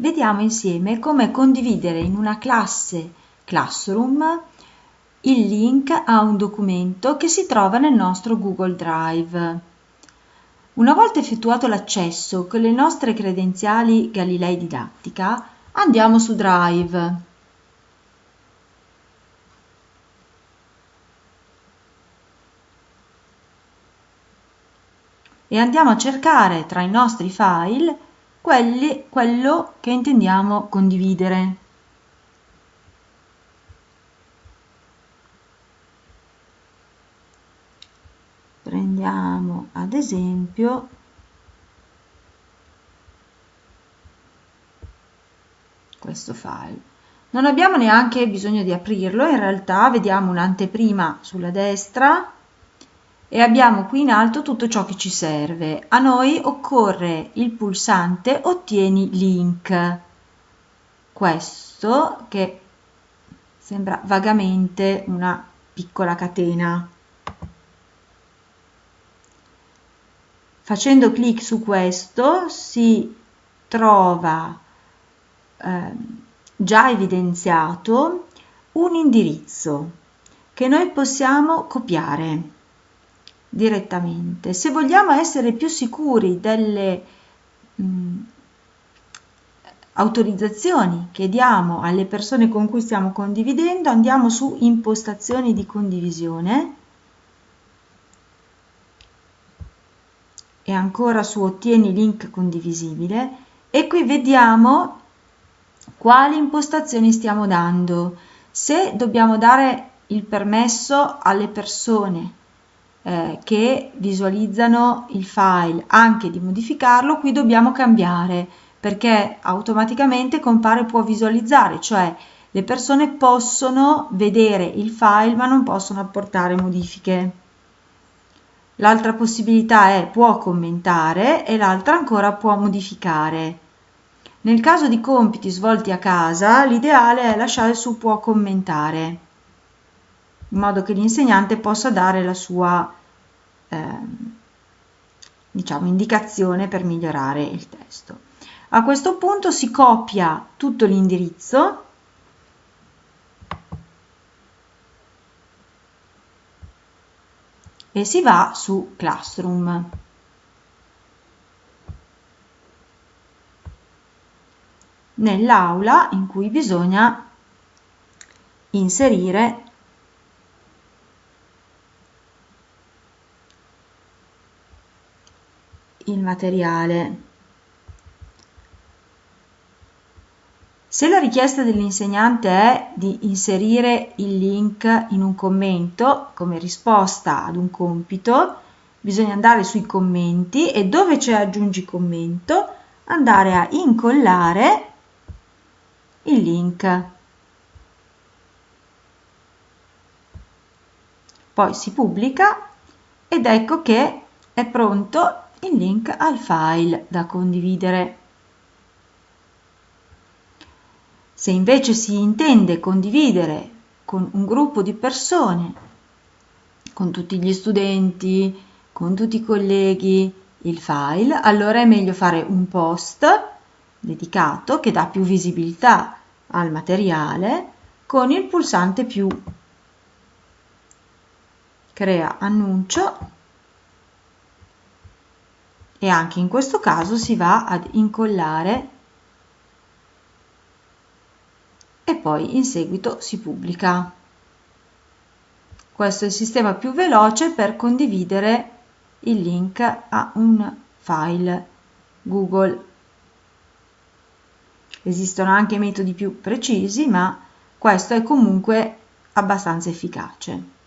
vediamo insieme come condividere in una classe Classroom il link a un documento che si trova nel nostro Google Drive. Una volta effettuato l'accesso con le nostre credenziali Galilei Didattica, andiamo su Drive. E andiamo a cercare tra i nostri file quelli, quello che intendiamo condividere. prendiamo ad esempio questo file non abbiamo neanche bisogno di aprirlo in realtà vediamo un'anteprima sulla destra e abbiamo qui in alto tutto ciò che ci serve. A noi occorre il pulsante ottieni link. Questo che sembra vagamente una piccola catena. Facendo clic su questo si trova eh, già evidenziato un indirizzo che noi possiamo copiare direttamente. Se vogliamo essere più sicuri delle mh, autorizzazioni che diamo alle persone con cui stiamo condividendo, andiamo su impostazioni di condivisione e ancora su ottieni link condivisibile e qui vediamo quali impostazioni stiamo dando. Se dobbiamo dare il permesso alle persone eh, che visualizzano il file anche di modificarlo, qui dobbiamo cambiare perché automaticamente compare può visualizzare, cioè le persone possono vedere il file ma non possono apportare modifiche. L'altra possibilità è può commentare e l'altra ancora può modificare. Nel caso di compiti svolti a casa, l'ideale è lasciare su può commentare, in modo che l'insegnante possa dare la sua diciamo, indicazione per migliorare il testo. A questo punto si copia tutto l'indirizzo e si va su Classroom. Nell'aula in cui bisogna inserire il materiale. Se la richiesta dell'insegnante è di inserire il link in un commento come risposta ad un compito, bisogna andare sui commenti e dove c'è aggiungi commento andare a incollare il link. Poi si pubblica ed ecco che è pronto il link al file da condividere. Se invece si intende condividere con un gruppo di persone, con tutti gli studenti, con tutti i colleghi, il file, allora è meglio fare un post dedicato che dà più visibilità al materiale con il pulsante più. Crea annuncio e anche in questo caso si va ad incollare e poi in seguito si pubblica. Questo è il sistema più veloce per condividere il link a un file Google. Esistono anche metodi più precisi, ma questo è comunque abbastanza efficace.